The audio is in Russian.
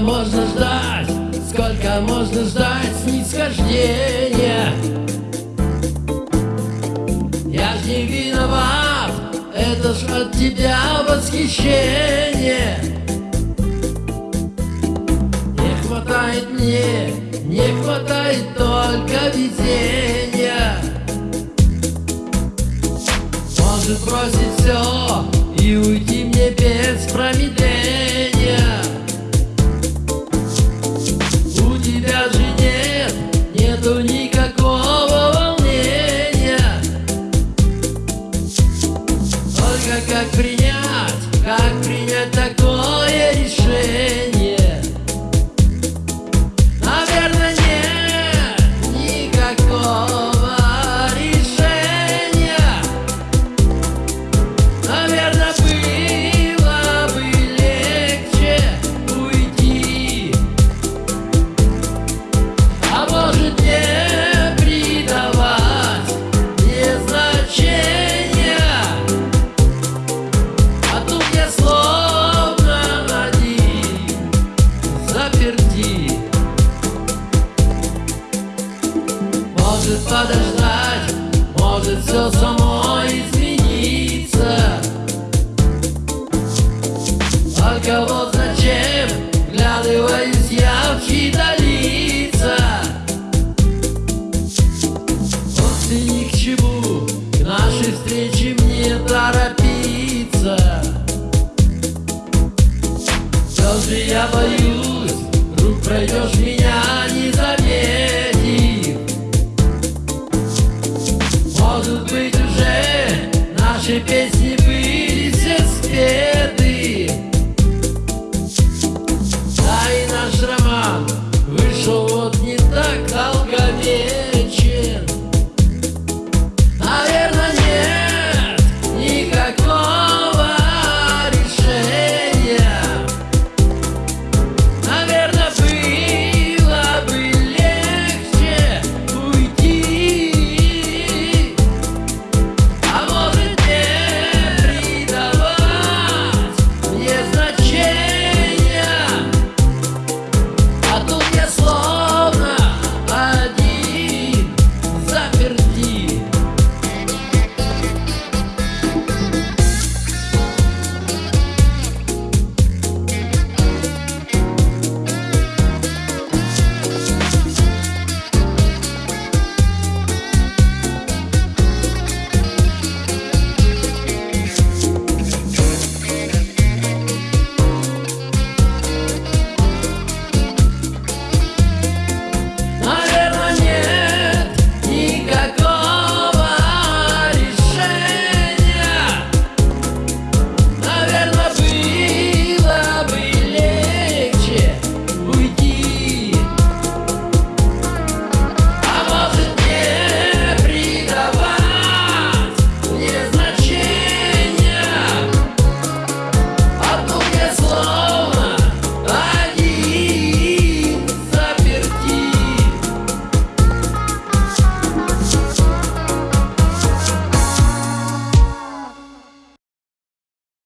можно ждать, сколько можно ждать снисхождения. Я ж не виноват, это ж от тебя восхищение. Не хватает мне, не хватает только везения. Может бросить все как принять, как принять такое встречи мне торопиться. Все же я боюсь, вдруг пройдешь меня не заметив Может быть уже наши песни были все спеты. Да и наш роман